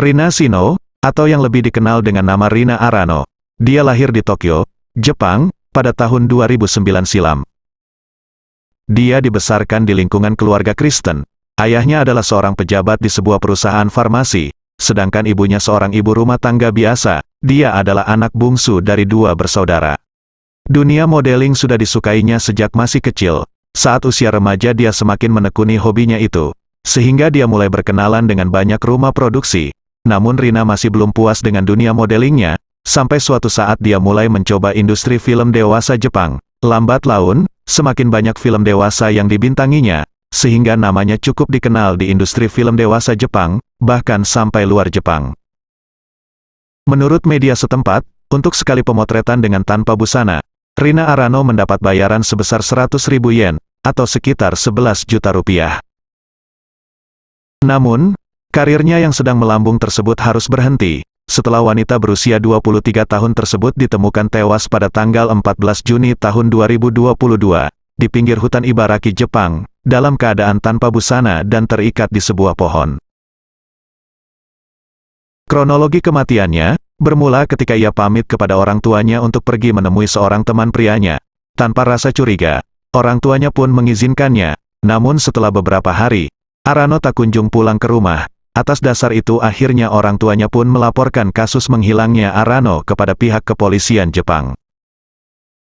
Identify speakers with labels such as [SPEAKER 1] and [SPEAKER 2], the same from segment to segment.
[SPEAKER 1] Rina Shino, atau yang lebih dikenal dengan nama Rina Arano. Dia lahir di Tokyo, Jepang, pada tahun 2009 silam. Dia dibesarkan di lingkungan keluarga Kristen. Ayahnya adalah seorang pejabat di sebuah perusahaan farmasi, sedangkan ibunya seorang ibu rumah tangga biasa. Dia adalah anak bungsu dari dua bersaudara. Dunia modeling sudah disukainya sejak masih kecil. Saat usia remaja dia semakin menekuni hobinya itu, sehingga dia mulai berkenalan dengan banyak rumah produksi, namun Rina masih belum puas dengan dunia modelingnya, sampai suatu saat dia mulai mencoba industri film dewasa Jepang. Lambat laun, semakin banyak film dewasa yang dibintanginya, sehingga namanya cukup dikenal di industri film dewasa Jepang, bahkan sampai luar Jepang. Menurut media setempat, untuk sekali pemotretan dengan tanpa busana, Rina Arano mendapat bayaran sebesar 100 ribu yen, atau sekitar 11 juta rupiah. Namun, Karirnya yang sedang melambung tersebut harus berhenti, setelah wanita berusia 23 tahun tersebut ditemukan tewas pada tanggal 14 Juni tahun 2022, di pinggir hutan Ibaraki, Jepang, dalam keadaan tanpa busana dan terikat di sebuah pohon. Kronologi kematiannya, bermula ketika ia pamit kepada orang tuanya untuk pergi menemui seorang teman prianya. Tanpa rasa curiga, orang tuanya pun mengizinkannya, namun setelah beberapa hari, Arano tak kunjung pulang ke rumah, Atas dasar itu akhirnya orang tuanya pun melaporkan kasus menghilangnya Arano kepada pihak kepolisian Jepang.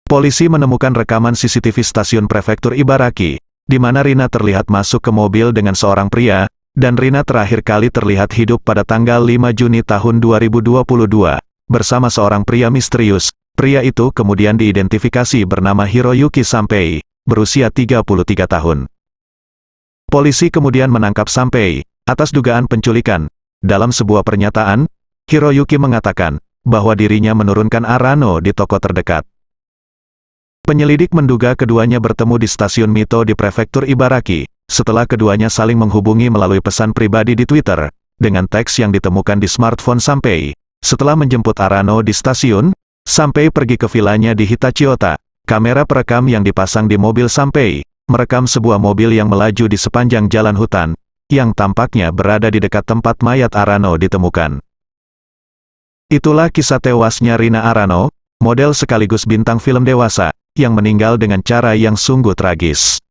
[SPEAKER 1] Polisi menemukan rekaman CCTV stasiun prefektur Ibaraki, di mana Rina terlihat masuk ke mobil dengan seorang pria, dan Rina terakhir kali terlihat hidup pada tanggal 5 Juni tahun 2022, bersama seorang pria misterius. Pria itu kemudian diidentifikasi bernama Hiroyuki Sampei, berusia 33 tahun. Polisi kemudian menangkap Sampei, Atas dugaan penculikan, dalam sebuah pernyataan, Hiroyuki mengatakan, bahwa dirinya menurunkan Arano di toko terdekat. Penyelidik menduga keduanya bertemu di stasiun Mito di prefektur Ibaraki, setelah keduanya saling menghubungi melalui pesan pribadi di Twitter, dengan teks yang ditemukan di smartphone Sampei. Setelah menjemput Arano di stasiun, Sampei pergi ke vilanya di Hitachiota. Kamera perekam yang dipasang di mobil Sampei, merekam sebuah mobil yang melaju di sepanjang jalan hutan, yang tampaknya berada di dekat tempat mayat Arano ditemukan. Itulah kisah tewasnya Rina Arano, model sekaligus bintang film dewasa, yang meninggal dengan cara yang sungguh tragis.